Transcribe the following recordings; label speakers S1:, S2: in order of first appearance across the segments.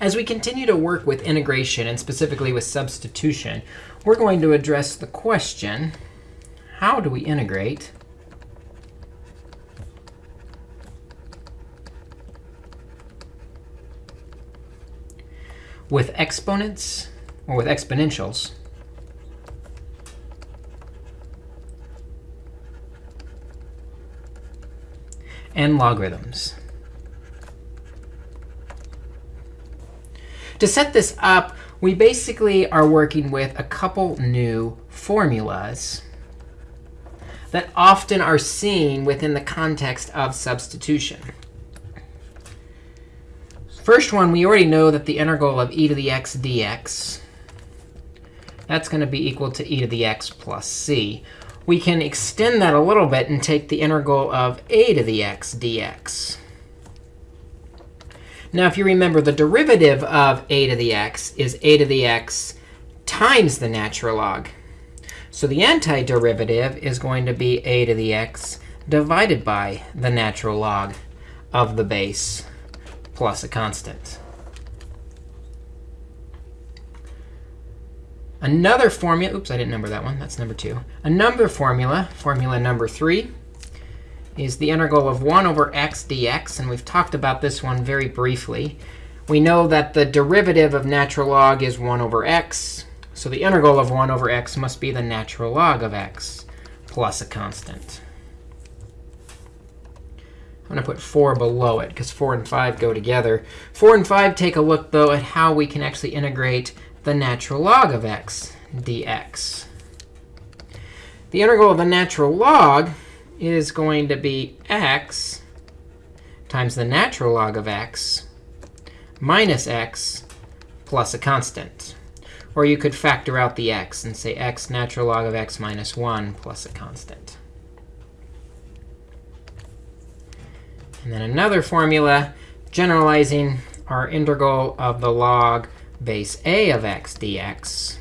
S1: As we continue to work with integration, and specifically with substitution, we're going to address the question, how do we integrate with exponents or with exponentials and logarithms. To set this up, we basically are working with a couple new formulas that often are seen within the context of substitution. First one, we already know that the integral of e to the x dx, that's going to be equal to e to the x plus c. We can extend that a little bit and take the integral of a to the x dx. Now, if you remember, the derivative of a to the x is a to the x times the natural log. So the antiderivative is going to be a to the x divided by the natural log of the base plus a constant. Another formula, oops, I didn't number that one. That's number two. Another formula, formula number three, is the integral of 1 over x dx. And we've talked about this one very briefly. We know that the derivative of natural log is 1 over x. So the integral of 1 over x must be the natural log of x plus a constant. I'm going to put 4 below it, because 4 and 5 go together. 4 and 5 take a look, though, at how we can actually integrate the natural log of x dx. The integral of the natural log is going to be x times the natural log of x minus x plus a constant. Or you could factor out the x and say x natural log of x minus 1 plus a constant. And then another formula generalizing our integral of the log base a of x dx.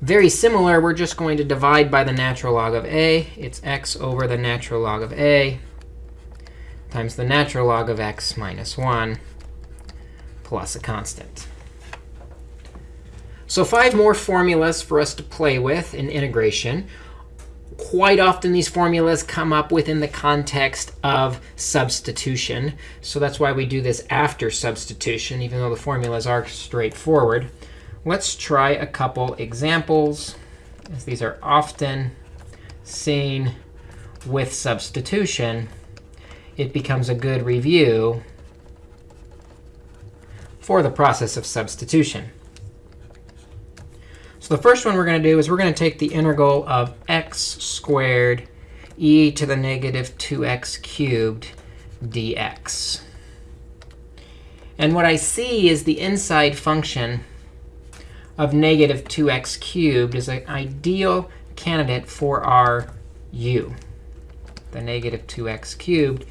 S1: Very similar, we're just going to divide by the natural log of a. It's x over the natural log of a times the natural log of x minus 1 plus a constant. So five more formulas for us to play with in integration quite often these formulas come up within the context of substitution. So that's why we do this after substitution, even though the formulas are straightforward. Let's try a couple examples, as these are often seen with substitution. It becomes a good review for the process of substitution. So the first one we're going to do is we're going to take the integral of x squared e to the negative 2x cubed dx. And what I see is the inside function of negative 2x cubed is an ideal candidate for our u, the negative 2x cubed,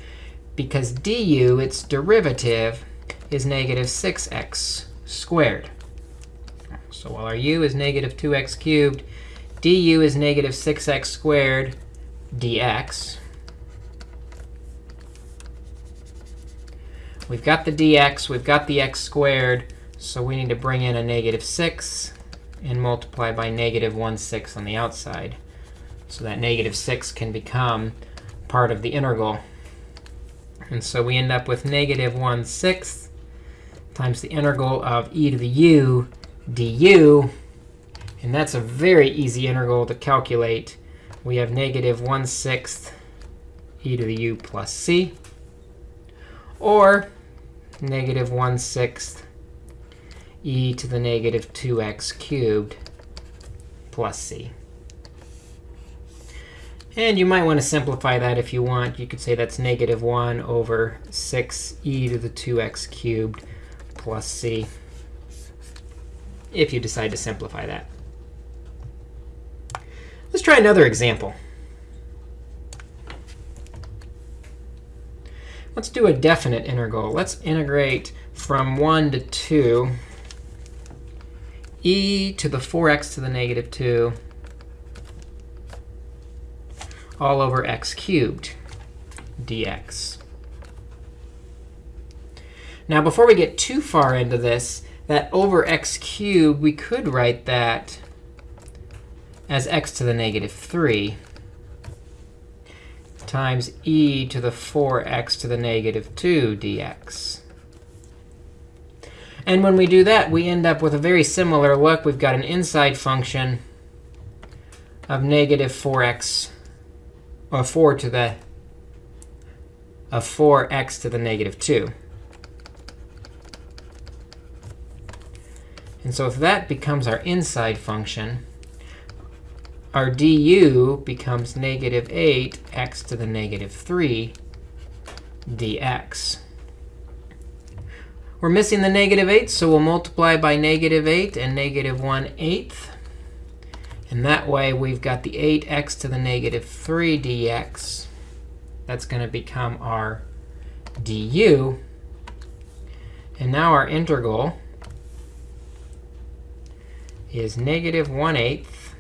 S1: because du, its derivative, is negative 6x squared. So while our u is negative 2x cubed, du is negative 6x squared dx. We've got the dx. We've got the x squared. So we need to bring in a negative 6 and multiply by negative 1 6 on the outside. So that negative 6 can become part of the integral. And so we end up with negative 1 6 times the integral of e to the u du. And that's a very easy integral to calculate. We have negative 1 6th e to the u plus c, or negative 1 6th e to the negative 2x cubed plus c. And you might want to simplify that if you want. You could say that's negative 1 over 6e to the 2x cubed plus c if you decide to simplify that. Let's try another example. Let's do a definite integral. Let's integrate from 1 to 2 e to the 4x to the negative 2 all over x cubed dx. Now, before we get too far into this, that over x cubed, we could write that as x to the negative 3 times e to the 4x to the negative 2 dx. And when we do that, we end up with a very similar look. We've got an inside function of negative 4x, or 4 to the of 4x to the negative 2. And so if that becomes our inside function, our du becomes negative 8x to the negative 3 dx. We're missing the negative 8, so we'll multiply by negative 8 and negative 1 eighth. And that way, we've got the 8x to the negative 3 dx. That's going to become our du. And now our integral is negative 1 eighth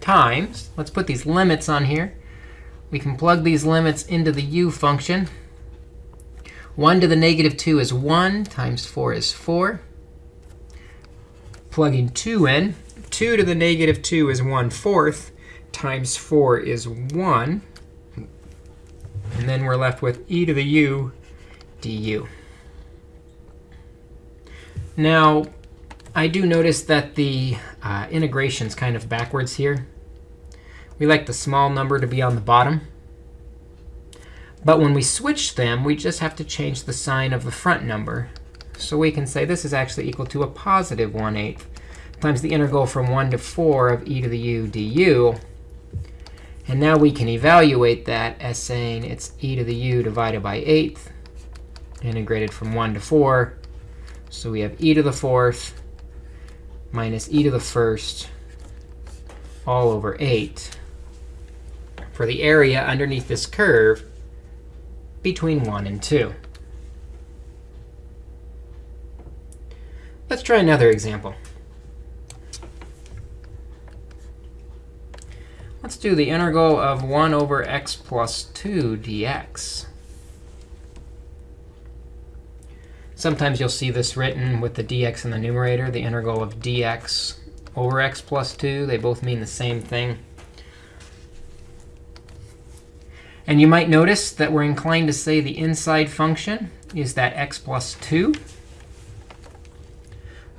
S1: times, let's put these limits on here. We can plug these limits into the u function. 1 to the negative 2 is 1 times 4 is 4. Plugging 2 in, 2 to the negative 2 is 1 fourth times 4 is 1. And then we're left with e to the u du. Now, I do notice that the uh, integration's kind of backwards here. We like the small number to be on the bottom. But when we switch them, we just have to change the sign of the front number. So we can say this is actually equal to a positive 1 8 times the integral from 1 to 4 of e to the u du. And now we can evaluate that as saying it's e to the u divided by 8 integrated from 1 to 4. So we have e to the fourth minus e to the first all over 8 for the area underneath this curve between 1 and 2. Let's try another example. Let's do the integral of 1 over x plus 2 dx. Sometimes you'll see this written with the dx in the numerator, the integral of dx over x plus 2. They both mean the same thing. And you might notice that we're inclined to say the inside function is that x plus 2.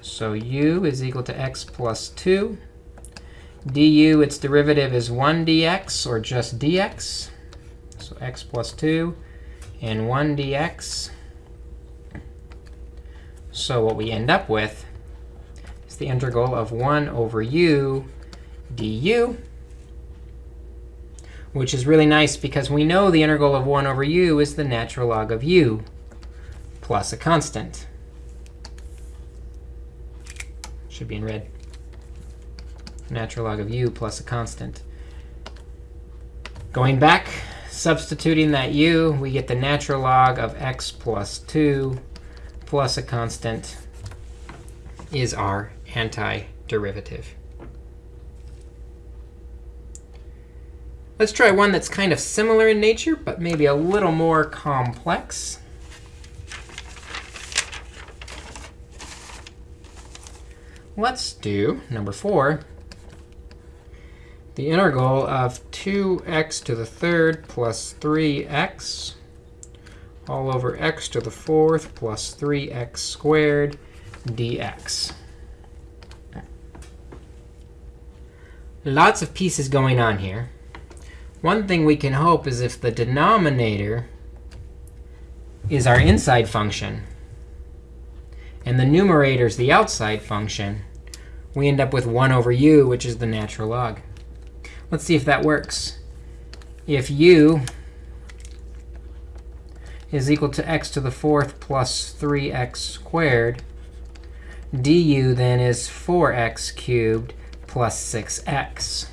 S1: So u is equal to x plus 2. du, its derivative is 1 dx, or just dx. So x plus 2 and 1 dx. So what we end up with is the integral of 1 over u du which is really nice because we know the integral of 1 over u is the natural log of u plus a constant. Should be in red. Natural log of u plus a constant. Going back, substituting that u, we get the natural log of x plus 2 plus a constant is our antiderivative. Let's try one that's kind of similar in nature, but maybe a little more complex. Let's do number 4, the integral of 2x to the third plus 3x all over x to the fourth plus 3x squared dx. Lots of pieces going on here. One thing we can hope is if the denominator is our inside function, and the numerator is the outside function, we end up with 1 over u, which is the natural log. Let's see if that works. If u is equal to x to the fourth plus 3x squared, du then is 4x cubed plus 6x.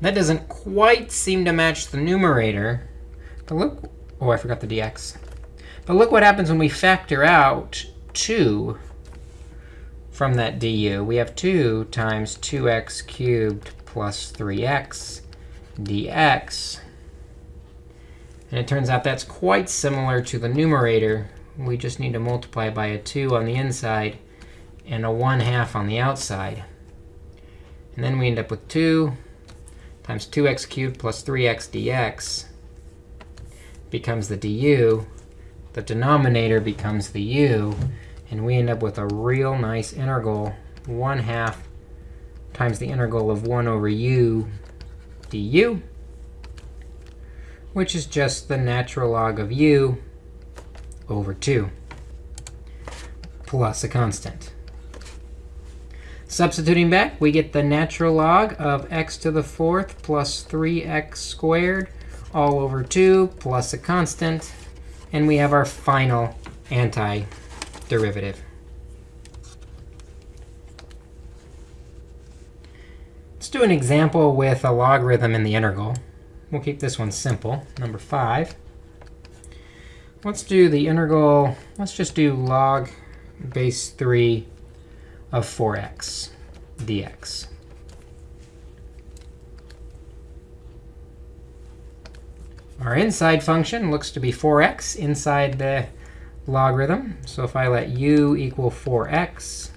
S1: That doesn't quite seem to match the numerator. But look, oh, I forgot the dx. But look what happens when we factor out 2 from that du. We have 2 times 2x cubed plus 3x dx. And it turns out that's quite similar to the numerator. We just need to multiply by a 2 on the inside and a 1 half on the outside. And then we end up with 2 times 2x cubed plus 3x dx becomes the du. The denominator becomes the u. And we end up with a real nice integral, 1 half times the integral of 1 over u du, which is just the natural log of u over 2 plus a constant. Substituting back, we get the natural log of x to the fourth plus 3x squared all over 2 plus a constant. And we have our final antiderivative. Let's do an example with a logarithm in the integral. We'll keep this one simple, number 5. Let's do the integral. Let's just do log base 3 of 4x dx. Our inside function looks to be 4x inside the logarithm. So if I let u equal 4x,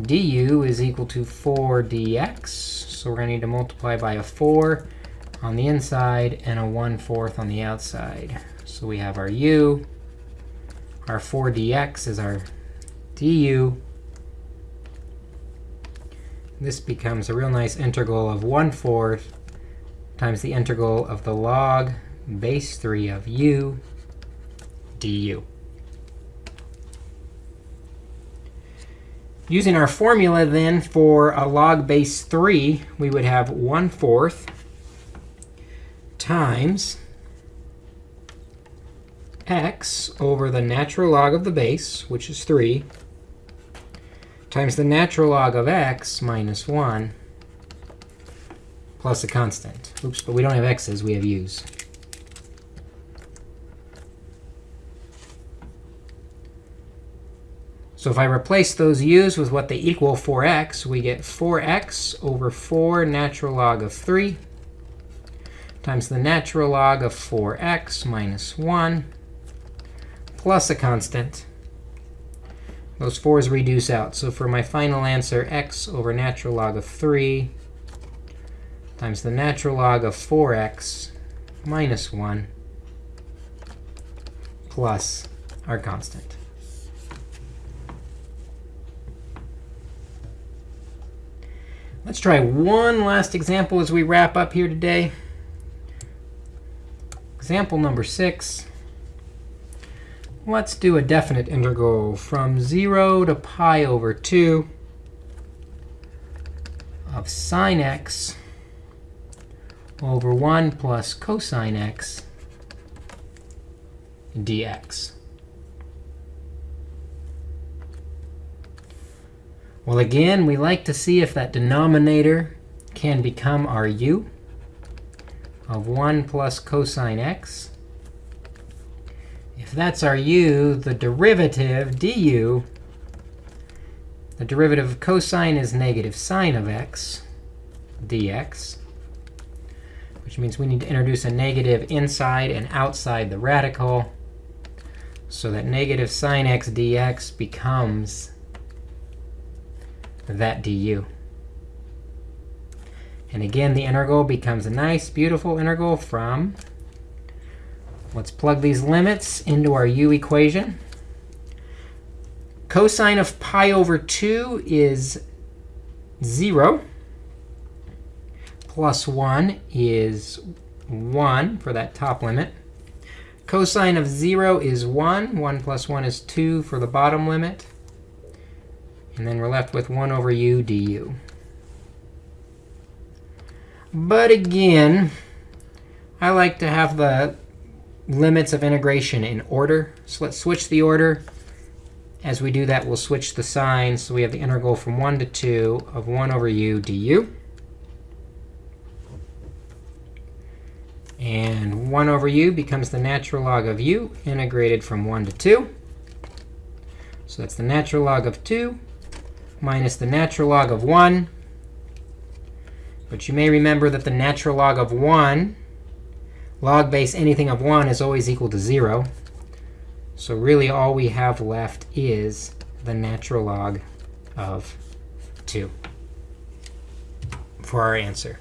S1: du is equal to 4 dx. So we're going to need to multiply by a 4 on the inside and a 1 fourth on the outside. So we have our u. Our 4 dx is our du. This becomes a real nice integral of 1 fourth times the integral of the log base 3 of u du. Using our formula, then, for a log base 3, we would have 1 fourth times x over the natural log of the base, which is 3, times the natural log of x minus 1 plus a constant. Oops, but we don't have x's. We have u's. So if I replace those u's with what they equal 4x, we get 4x over 4 natural log of 3 times the natural log of 4x minus 1 plus a constant. Those 4's reduce out. So for my final answer, x over natural log of 3 times the natural log of 4x minus 1 plus our constant. Let's try one last example as we wrap up here today. Example number 6. Let's do a definite integral from 0 to pi over 2 of sine x over 1 plus cosine x dx. Well, again, we like to see if that denominator can become our u of 1 plus cosine x. If that's our u, the derivative du, the derivative of cosine is negative sine of x dx, which means we need to introduce a negative inside and outside the radical so that negative sine x dx becomes that du. And again, the integral becomes a nice, beautiful integral from, let's plug these limits into our u equation. Cosine of pi over 2 is 0. Plus 1 is 1 for that top limit. Cosine of 0 is 1. 1 plus 1 is 2 for the bottom limit. And then we're left with 1 over u du. But again, I like to have the limits of integration in order. So let's switch the order. As we do that, we'll switch the signs. So we have the integral from 1 to 2 of 1 over u du. And 1 over u becomes the natural log of u integrated from 1 to 2. So that's the natural log of 2 minus the natural log of 1 But you may remember that the natural log of 1, log base anything of 1, is always equal to 0. So really all we have left is the natural log of 2 for our answer.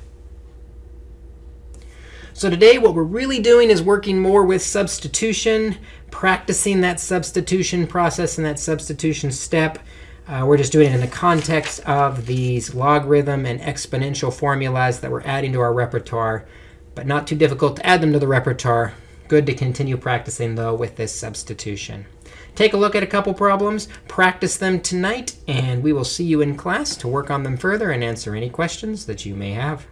S1: So today what we're really doing is working more with substitution, practicing that substitution process and that substitution step. Uh, we're just doing it in the context of these logarithm and exponential formulas that we're adding to our repertoire, but not too difficult to add them to the repertoire. Good to continue practicing, though, with this substitution. Take a look at a couple problems, practice them tonight, and we will see you in class to work on them further and answer any questions that you may have.